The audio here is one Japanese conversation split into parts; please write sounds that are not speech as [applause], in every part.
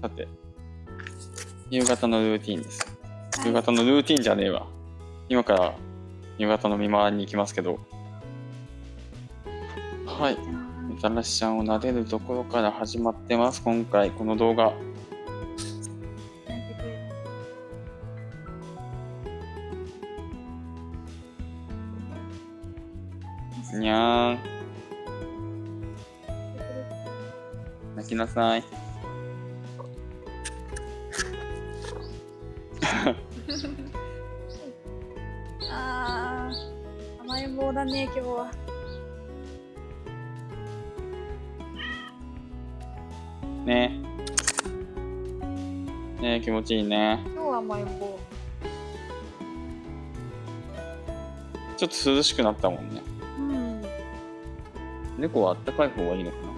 さて、夕方のルーティンです。夕方のルーティンじゃねえわ。今から夕方の見回りに行きますけど。はい。みたらしちゃんを撫でるところから始まってます。今回、この動画。にゃーん。泣きなさい。甘えん坊だね今日は。ね。ね気持ちいいね。今日は甘えん坊。ちょっと涼しくなったもんね。うん。ど猫はあったかい方がいいのかな？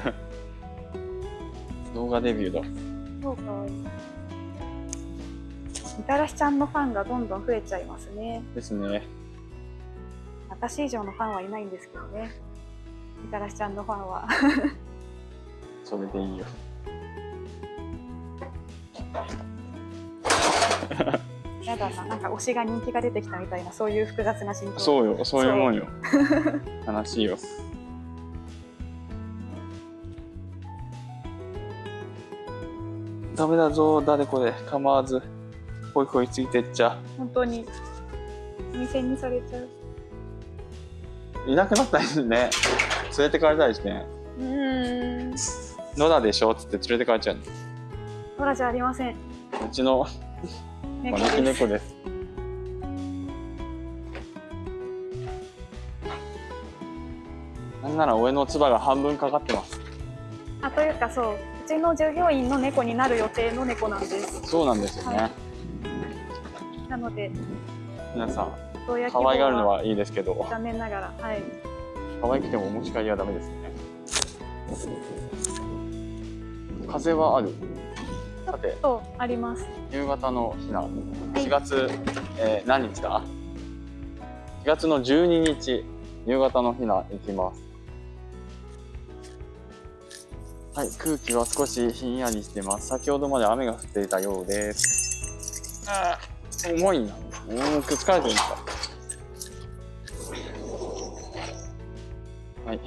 [laughs] 動画デビューだ。そうかみたらしちゃんのファンがどんどん増えちゃいますねですね。私以上のファンはいないんですけどねみたらしちゃんのファンは [laughs] それでいいよ。[laughs] やだななんか推しが人気が出てきたみたいなそういう複雑な心境そうよ、そういうもんよ。悲しいよ。ダメだぞ、誰これ。構わず。ほいほいついてっちゃ。本当にお店にされちゃういなくなったりね。連れてかれたりしてね。うーん野良でしょ？っつって連れてかれちゃうの。ノラじゃありませんうちの猫招きです猫です。なんなら俺の唾が半分かかってます。あというかそううちの従業員の猫になる予定の猫なんですそうなんですよね。はなので皆さん、可愛がるのはいいですけど、残念ながらはい可愛くてもお持ち帰りはダメですね。風はある？さて、とあります夕方の日な、い4月、えー何日だ ?4 月の12日、夕方の日な行きます。はい、空気は少しひんやりしてます。先ほどまで雨が降っていたようです。あー重いな。うん、くっつかれてるんか？はい。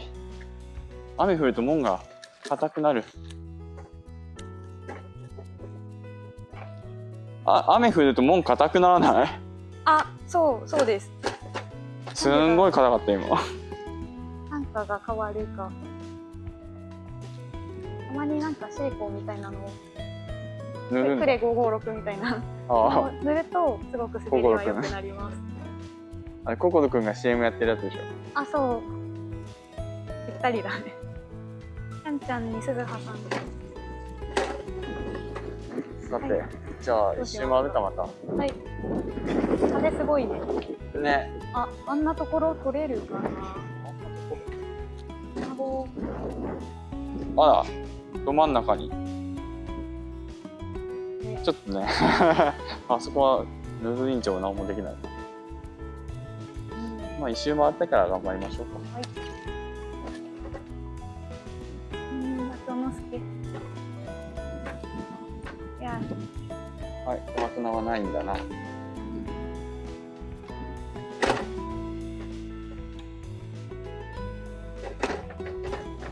雨降ると門が硬くなる。あ、雨降ると門硬くならない？あそうそうですすんごい硬かった今。単価が変わるかたまになんかシェイコーみたいなのを塗るクレ556みたいな。あのを塗るとすごく滑りは良くなります。あ、あれ、ココドくんが CM やってるやつでしょ？あそう。ぴったりだね。ちゃんちゃんに鈴葉さんさて、はい。じゃあ一周回るかまた。はい。風すごいね。ね。ああんなところ取れるかな。卵あら、ど真ん中に。ねちょっとね、[laughs] あそこはヌード委員長は何もできない。うんまあ一周回ってから頑張りましょうか。うん松之助いやはい、小松菜はないんだな。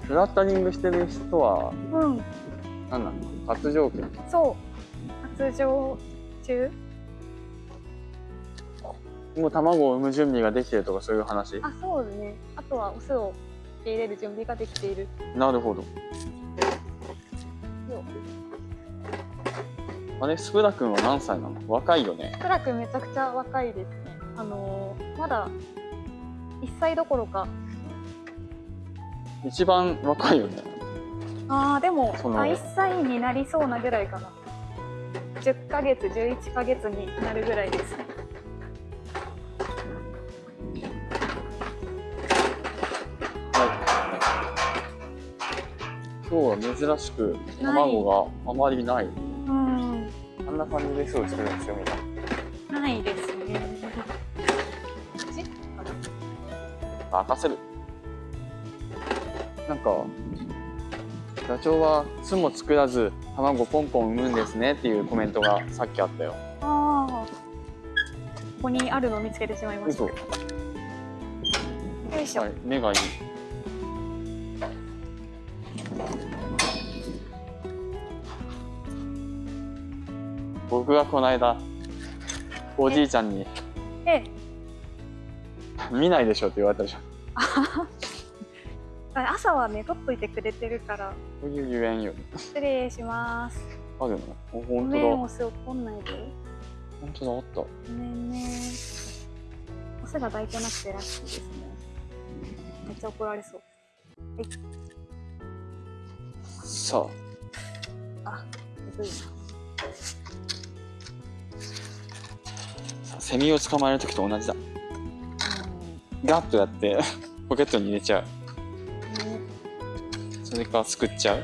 フラッタリングしてる人はうん。何なの発情期そう。発情中？もう卵を産む準備ができてるとかそういう話？あそうですね。あとはオスを受け入れる準備ができている。なるほど。よあれ？スプラ君は何歳なの？若いよね。クラ君めちゃくちゃ若いですね。あのーまだ1歳どころか一番若いよね。あーでもその。あ1歳になりそうなぐらいかな。10ヶ月11ヶ月になるぐらいです。ね今日は珍しく卵があまりない。うん。んな感じですぐ作るんですよみんなないですね。任せるなんかダチョウは巣も作らず卵ポンポン産むんですねっていうコメントがさっきあったよああ。ここにあるのを見つけてしまいました。嘘よいしょ。はい目がいい僕がこの間おじいちゃんにえ、「見ないでしょ」って言われたじゃん朝はね、取っといてくれてるから、そういうゆえんよ失礼します。あるの本当だお酢怒んないで。本当だあったごめんね。お酢が抱いてなくてラッキーですね。めっちゃ怒られそう。さあ、むずいあセミを捕まえる時と同じだな。ガッとやってポケットに入れちゃうそれかすくっちゃう？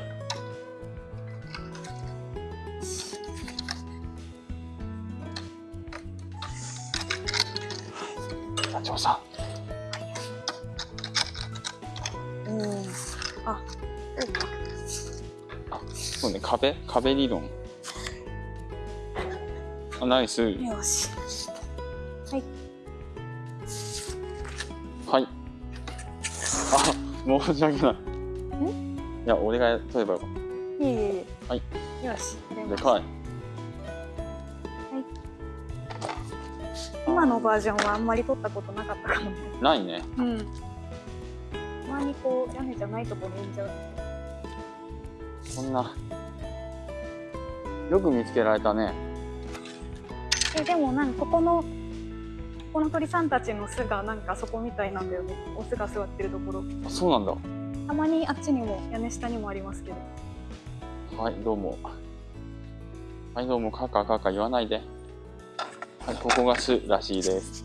社長さうん。あ、そうね。壁？壁理論。あナイス。よし。はい。はい。あ申し訳ないいや俺が取ればよかっいえいえいえ。はい。よし。でかい今のバージョンはあんまり撮ったことなかったかもね。ないねうん。たまにこう屋根じゃないとこに産んじゃう。そんなよく見つけられたねえでもなんかここのここの鳥さんたちの巣がなんかそこみたいなんだよね。オスが座ってるところ。あそうなんだたまにあっちにも屋根下にもありますけど。はい、どうも。はい、どうも、カカカカ言わないで。はい、ここが巣らしいです。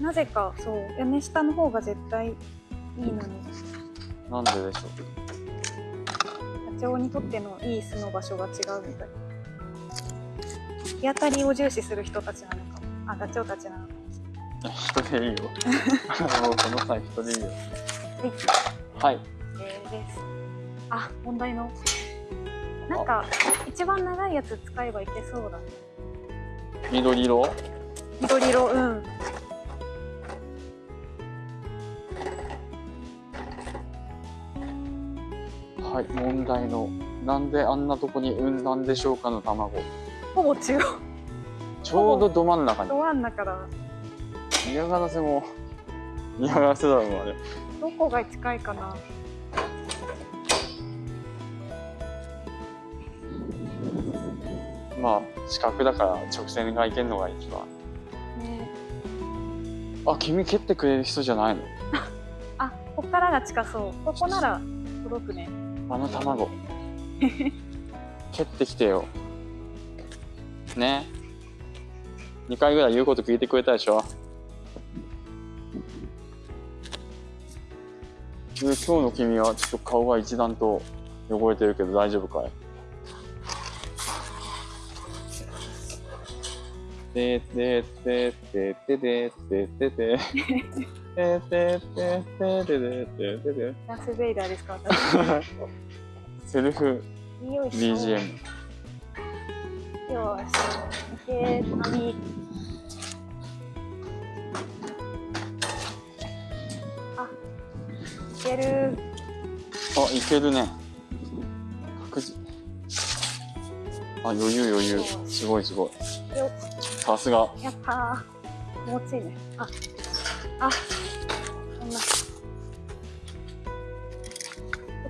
なぜかそう屋根下の方が絶対いいのに。なんででしょダチョウにとってのいい巣の場所が違うみたい。日当たりを重視する人たちなのかも。あ、ダチョウたちなのか。人でいいよ。[laughs] もうこの際人でいいよ。はい。えーです。あ、問題の。なんか、一番長いやつ使えばいけそうだね。緑色？緑色、うん。はい、問題の。なんであんなとこに産んだんでしょうかの卵。ほぼ中央、ちょうどど真ん中に。ど真ん中だ。嫌がらせも、嫌がらせだろう、あれ。どこが近いかな？まあ、四角だから直線がいけるのが一番。ね。あ、君蹴ってくれる人じゃないの？[laughs] あ、こっからが近そう。ここなら届くね。あの卵 [laughs] 蹴ってきてよね2回ぐらい言うこと聞いてくれたでしょ？今日の君はちょっと顔が一段と汚れてるけど大丈夫かい？てててててててててててててててててスベイダーですか私。セルフ。BGM よし。いけ、網。ける。あ、いけるね。確実。あ、余裕余裕。すごいすごい。よさすが。やったー。気持ちいいね。あ、あ、そんな。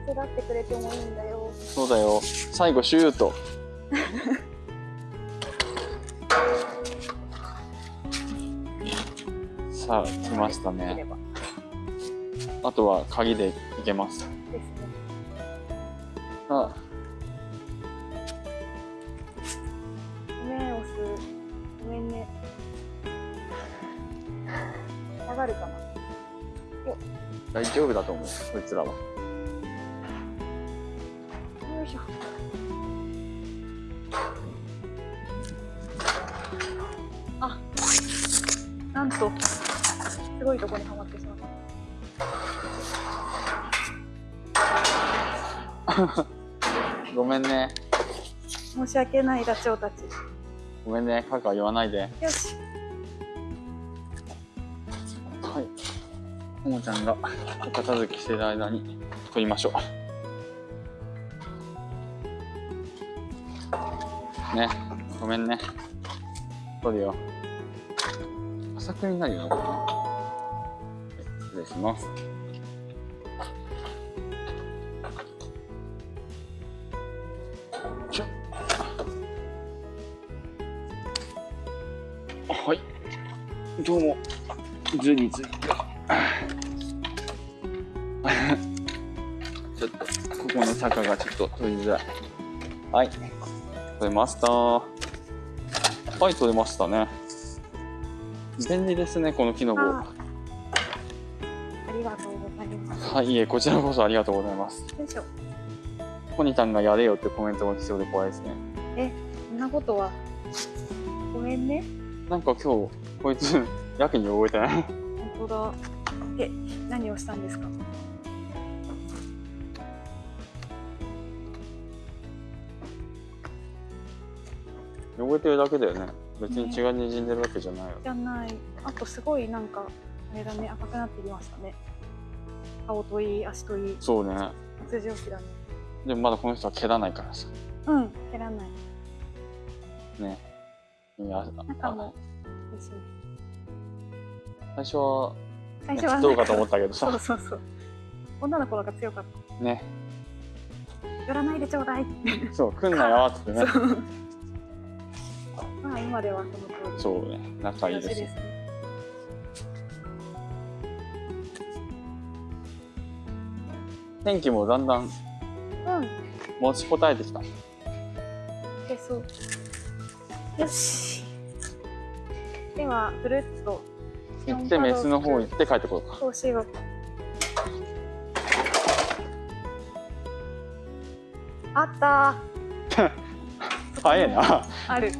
手伝ってくれてもいいんだよ。そうだよ。最後シュート。[laughs] さあ、来ましたね。あとは鍵でいけます。ですね。あ面押す。ごめんね。下がるかな。大丈夫だと思う。こいつらは。よいしょ。あなんと、すごいとこにはまってしま [laughs] ごめんね。申し訳ないダチョウたちごめんね。カカ言わないで。よしはい。ももちゃんがお片付けしてる間に取りましょう。ね。ごめんね。取るよ。浅くになるよ失礼します。どうも。ずりずり。ちょっと、ここの坂がちょっと取りづらい。はい。取れました。はい、取れましたね。便利ですね、このキノコ。あありがとうございますはい、いえ、こちらこそありがとうございます。よいしょコニタンがやれよってコメントが来そうで怖いですね。えそんなことはごめんねなんか今日、こいつ、やけに覚えてない。本当だえ何をしたんですか？汚れてるだけだよね。別に血が滲んでるわけじゃないよ。じゃないあとすごいなんかあれだね赤くなってきましたね顔といい足といいそうね。通常期だねでもまだこの人は蹴らないからさ。うん蹴らないね。いやあ中もですね最初は、最初はどうかと思っったけどそうさ。そうそう女の子が強かっね。た寄らないでちょうだいってそう、来んなよってね。[laughs] まあ今ではその通りそうね。仲いいよですよ。しね天気もだんだんうん持ちこたえてきた。でそうよし。ではぐるっと行ってメスの方行って帰ってこようか。そうしようあった。早いな。ある。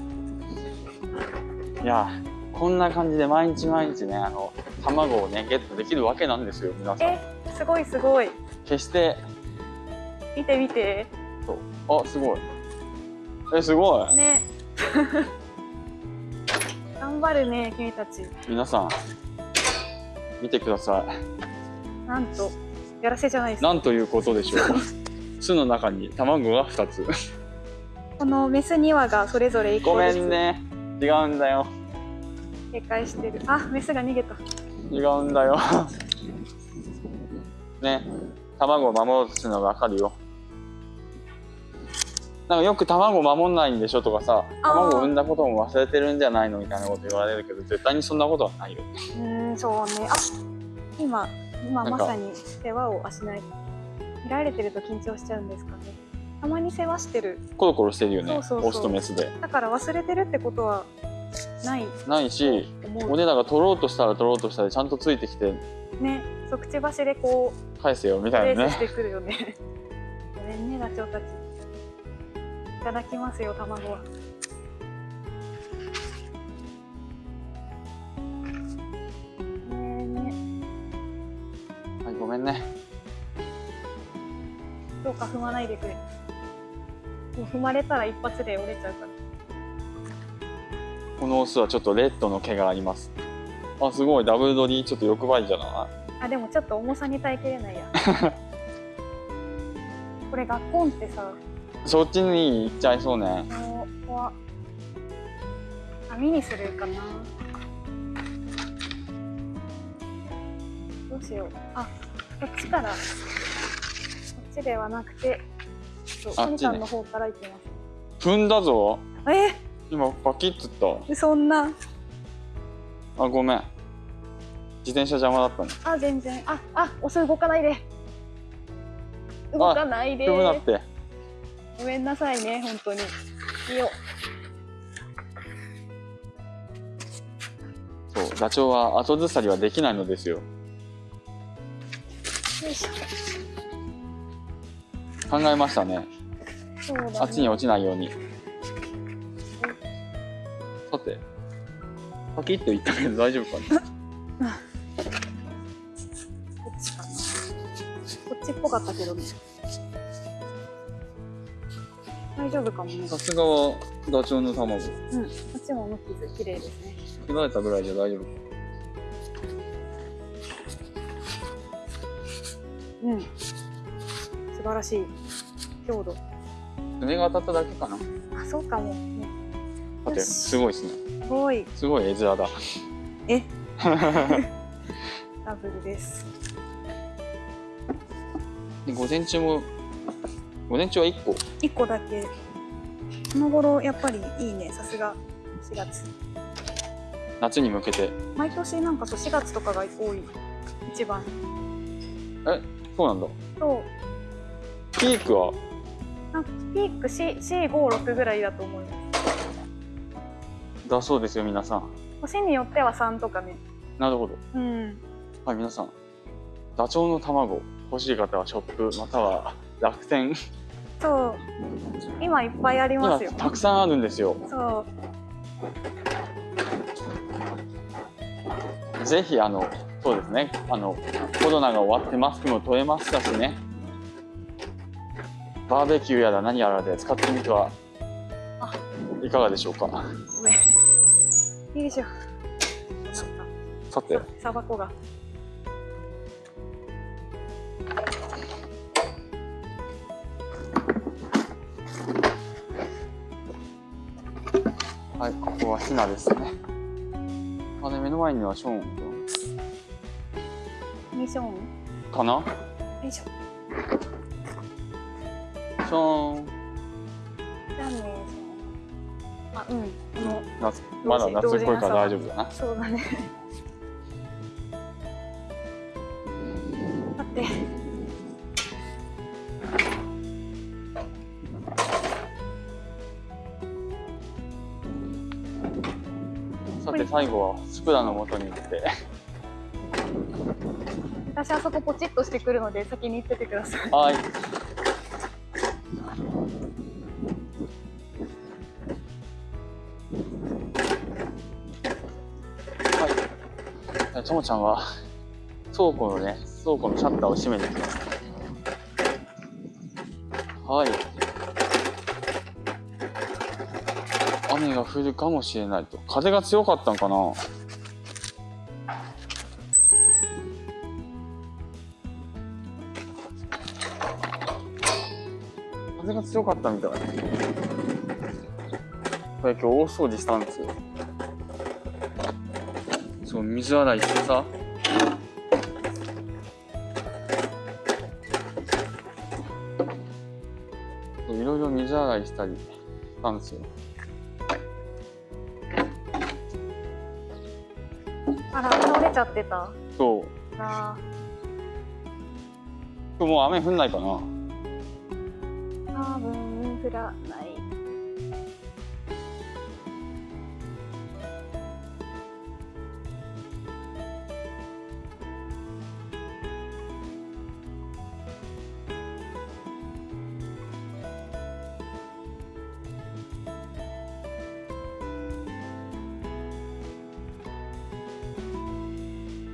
いや、こんな感じで毎日毎日ね、あの、卵をね、ゲットできるわけなんですよ、皆さん。えすごいすごい。決して、見て見て。あ、すごい。え、すごい。ね [laughs] 頑張るね君たち皆さん、見てくださなんとやらせじゃないでい。すなんということでしょう。[laughs] 巣の中に卵が2つ。このメス2羽がそれぞれ1ご個ずつめんね。違うんだよ。警戒してるあメスが逃げた違うんだよ。ね。卵を守ろうとするのがわかるよ。なんかよく卵守んないんでしょとかさ、卵を産んだことも忘れてるんじゃないのみたいなこと言われるけど、絶対にそんなことはないよ。うーんそうね。あ今今まさに世話をあしない。見られてると緊張しちゃうんですかね。たまに世話してる。コロコロしてるよね。そうそうそう。オスとメスで。だから忘れてるってことはない。ないし、と思う。俺らが取ろうとしたら取ろうとしたらちゃんとついてきて。ね。そうくちばしでこ返せよみうたいなね。してくるよね。ごめんねダチョウたちいただきますよ卵はい、ごめんね。どうか踏まないでくれもう踏まれたら一発で折れちゃうからこのオスはちょっとレッドの毛があります。あ、すごい。ダブルドリちょっと欲張りじゃない？あでもちょっと重さに耐えきれないや [laughs] これガッコンってさそっちに行っちゃいそうね。怖っ網にするかなどうしようあこっちからこっちではなくてあっちさんの方から行きます踏んだぞ。え？今パキッつった。そんなあ、ごめん。自転車邪魔だったね。あ全然ああお酢動かないで動かないで踏むなって。ごめんなさいね本当にいいよそう、ダチョウは後ずさりはできないのですよ。よいしょ考えましたね。そうだ、ね、あっちに落ちないように。さて、パキッと言ったけど大丈夫かな？[laughs] こっちっぽかったけどね大丈夫かもね。さすがはダチョウの卵。うん。こっちも無傷綺麗ですね。切られたぐらいじゃ大丈夫。かうん。素晴らしい。強度。爪が当たっただけかな。あそうかも。ねだってすごいですね。すごい。すごい絵面だ。え？[laughs] ダブルです。で午前中も午前中は1個？1個だけ。この頃やっぱりいいね。さすが。4月。夏に向けて。毎年なんかそう4月とかが多い。一番。そうなんだ。とピークは？なんかピーク456ぐらいだと思います。だそうですよ皆さん。年によっては3とかね。なるほど。うん。はい皆さん。ダチョウの卵欲しい方はショップまたは楽天そう。今いっぱいありま今すよ。たくさんあるんですよ。そうぜひあのそうですね。あのコロナが終わってマスクも取れましたしね。バーベキューやら何やらで使ってみてはあいかがでしょうか。ごめん。よいしょなんかさて。さばこがナですね。あれ目の前にはショーンミッション？よかな？いしょショーン。じゃあねそのあうんこの夏まだ夏っぽいから大丈夫だな。そうだね最後はスプラの元に行って。私あそこポチッとしてくるので先に行っててください。はい。はい。ともちゃんは倉庫のね倉庫のシャッターを閉めに行きます。はいが降るかもしれないと。風が強かったのかな。風が強かったみたい。これ今日大掃除したんですよ。そう水洗いしてさ。そういろいろ水洗いしたりしたんですよ。あら倒れちゃってた。そう。あ今日もう雨降んないかな。ー多分降らない